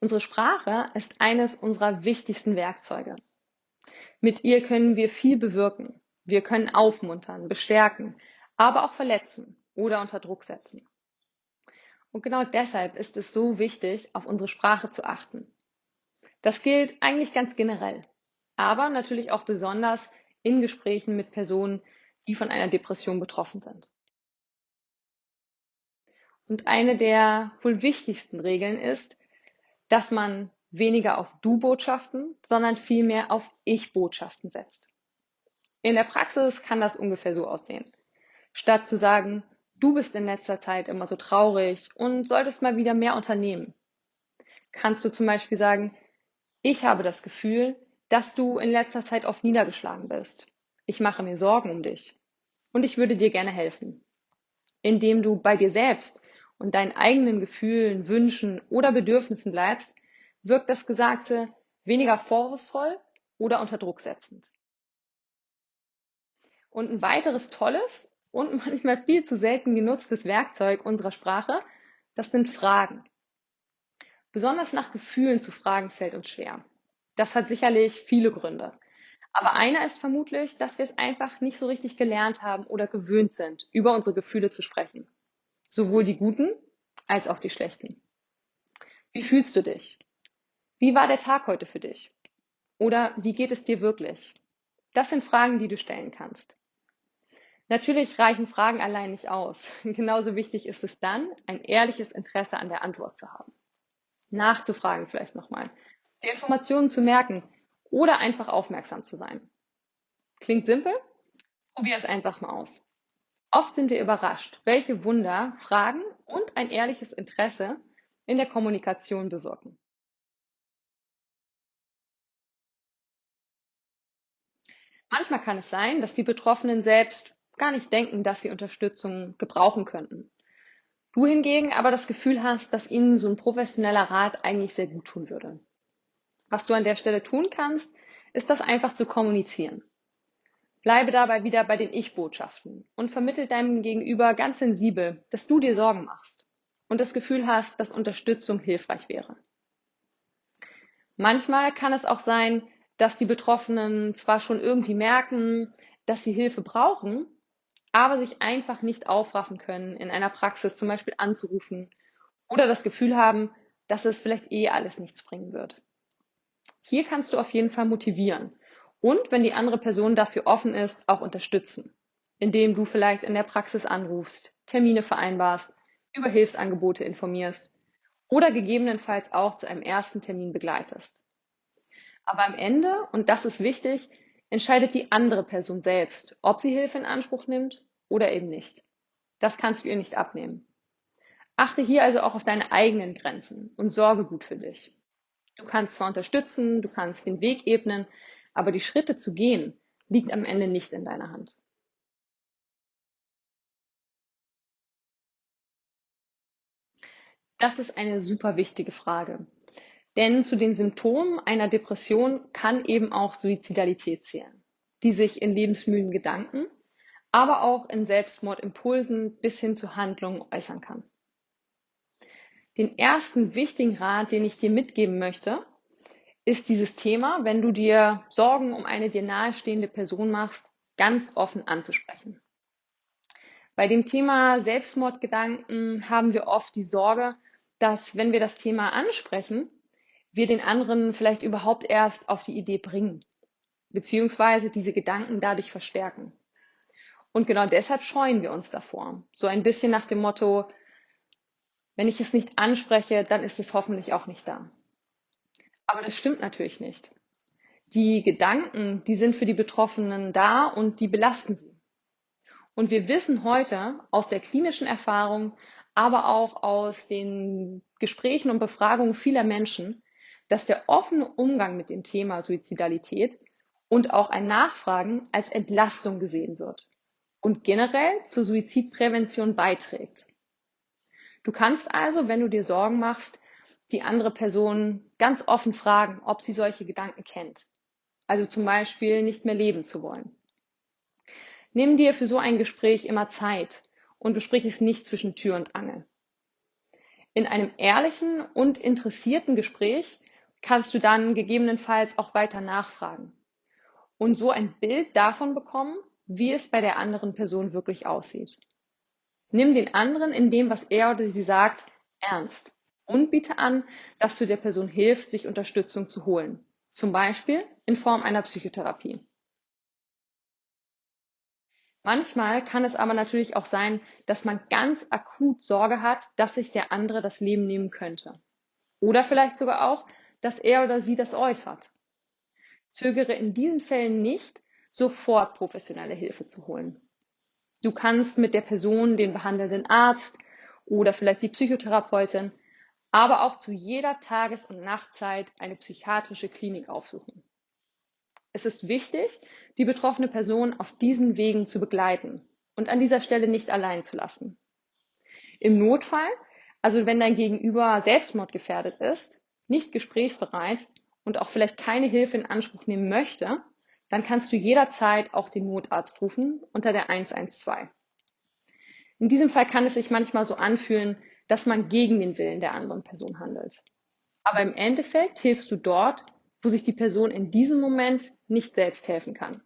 Unsere Sprache ist eines unserer wichtigsten Werkzeuge. Mit ihr können wir viel bewirken. Wir können aufmuntern, bestärken, aber auch verletzen oder unter Druck setzen. Und genau deshalb ist es so wichtig, auf unsere Sprache zu achten. Das gilt eigentlich ganz generell, aber natürlich auch besonders in Gesprächen mit Personen, die von einer Depression betroffen sind. Und eine der wohl wichtigsten Regeln ist, dass man weniger auf Du-Botschaften, sondern vielmehr auf Ich-Botschaften setzt. In der Praxis kann das ungefähr so aussehen. Statt zu sagen, du bist in letzter Zeit immer so traurig und solltest mal wieder mehr unternehmen, kannst du zum Beispiel sagen, ich habe das Gefühl, dass du in letzter Zeit oft niedergeschlagen bist. Ich mache mir Sorgen um dich und ich würde dir gerne helfen. Indem du bei dir selbst und deinen eigenen Gefühlen, Wünschen oder Bedürfnissen bleibst, wirkt das Gesagte weniger vorwurfsvoll oder unter Druck setzend. Und ein weiteres tolles und manchmal viel zu selten genutztes Werkzeug unserer Sprache, das sind Fragen. Besonders nach Gefühlen zu fragen fällt uns schwer. Das hat sicherlich viele Gründe. Aber einer ist vermutlich, dass wir es einfach nicht so richtig gelernt haben oder gewöhnt sind, über unsere Gefühle zu sprechen. Sowohl die guten als auch die schlechten. Wie fühlst du dich? Wie war der Tag heute für dich? Oder wie geht es dir wirklich? Das sind Fragen, die du stellen kannst. Natürlich reichen Fragen allein nicht aus. Genauso wichtig ist es dann, ein ehrliches Interesse an der Antwort zu haben. Nachzufragen vielleicht nochmal, die Informationen zu merken oder einfach aufmerksam zu sein. Klingt simpel? Probier es einfach mal aus. Oft sind wir überrascht, welche Wunder Fragen und ein ehrliches Interesse in der Kommunikation bewirken. Manchmal kann es sein, dass die Betroffenen selbst gar nicht denken, dass sie Unterstützung gebrauchen könnten. Du hingegen aber das Gefühl hast, dass ihnen so ein professioneller Rat eigentlich sehr gut tun würde. Was du an der Stelle tun kannst, ist das einfach zu kommunizieren. Bleibe dabei wieder bei den Ich-Botschaften und vermittel deinem Gegenüber ganz sensibel, dass du dir Sorgen machst und das Gefühl hast, dass Unterstützung hilfreich wäre. Manchmal kann es auch sein, dass die Betroffenen zwar schon irgendwie merken, dass sie Hilfe brauchen, aber sich einfach nicht aufraffen können, in einer Praxis zum Beispiel anzurufen oder das Gefühl haben, dass es vielleicht eh alles nichts bringen wird. Hier kannst du auf jeden Fall motivieren und, wenn die andere Person dafür offen ist, auch unterstützen, indem du vielleicht in der Praxis anrufst, Termine vereinbarst, über Hilfsangebote informierst oder gegebenenfalls auch zu einem ersten Termin begleitest. Aber am Ende, und das ist wichtig, entscheidet die andere Person selbst, ob sie Hilfe in Anspruch nimmt oder eben nicht. Das kannst du ihr nicht abnehmen. Achte hier also auch auf deine eigenen Grenzen und sorge gut für dich. Du kannst zwar unterstützen, du kannst den Weg ebnen, aber die Schritte zu gehen, liegt am Ende nicht in deiner Hand. Das ist eine super wichtige Frage. Denn zu den Symptomen einer Depression kann eben auch Suizidalität zählen, die sich in lebensmüden Gedanken, aber auch in Selbstmordimpulsen bis hin zu Handlungen äußern kann. Den ersten wichtigen Rat, den ich dir mitgeben möchte, ist dieses Thema, wenn du dir Sorgen um eine dir nahestehende Person machst, ganz offen anzusprechen. Bei dem Thema Selbstmordgedanken haben wir oft die Sorge, dass wenn wir das Thema ansprechen, wir den anderen vielleicht überhaupt erst auf die Idee bringen, beziehungsweise diese Gedanken dadurch verstärken. Und genau deshalb scheuen wir uns davor. So ein bisschen nach dem Motto, wenn ich es nicht anspreche, dann ist es hoffentlich auch nicht da. Aber das stimmt natürlich nicht. Die Gedanken, die sind für die Betroffenen da und die belasten sie. Und wir wissen heute aus der klinischen Erfahrung, aber auch aus den Gesprächen und Befragungen vieler Menschen, dass der offene Umgang mit dem Thema Suizidalität und auch ein Nachfragen als Entlastung gesehen wird und generell zur Suizidprävention beiträgt. Du kannst also, wenn du dir Sorgen machst, die andere Person ganz offen fragen, ob sie solche Gedanken kennt. Also zum Beispiel nicht mehr leben zu wollen. Nimm dir für so ein Gespräch immer Zeit und besprich es nicht zwischen Tür und Angel. In einem ehrlichen und interessierten Gespräch kannst du dann gegebenenfalls auch weiter nachfragen und so ein Bild davon bekommen, wie es bei der anderen Person wirklich aussieht. Nimm den anderen in dem, was er oder sie sagt, ernst und biete an, dass du der Person hilfst, sich Unterstützung zu holen, zum Beispiel in Form einer Psychotherapie. Manchmal kann es aber natürlich auch sein, dass man ganz akut Sorge hat, dass sich der andere das Leben nehmen könnte. Oder vielleicht sogar auch, dass er oder sie das äußert. Zögere in diesen Fällen nicht, sofort professionelle Hilfe zu holen. Du kannst mit der Person den behandelnden Arzt oder vielleicht die Psychotherapeutin, aber auch zu jeder Tages- und Nachtzeit eine psychiatrische Klinik aufsuchen. Es ist wichtig, die betroffene Person auf diesen Wegen zu begleiten und an dieser Stelle nicht allein zu lassen. Im Notfall, also wenn dein Gegenüber selbstmordgefährdet ist, nicht gesprächsbereit und auch vielleicht keine Hilfe in Anspruch nehmen möchte, dann kannst du jederzeit auch den Notarzt rufen unter der 112. In diesem Fall kann es sich manchmal so anfühlen, dass man gegen den Willen der anderen Person handelt. Aber im Endeffekt hilfst du dort, wo sich die Person in diesem Moment nicht selbst helfen kann.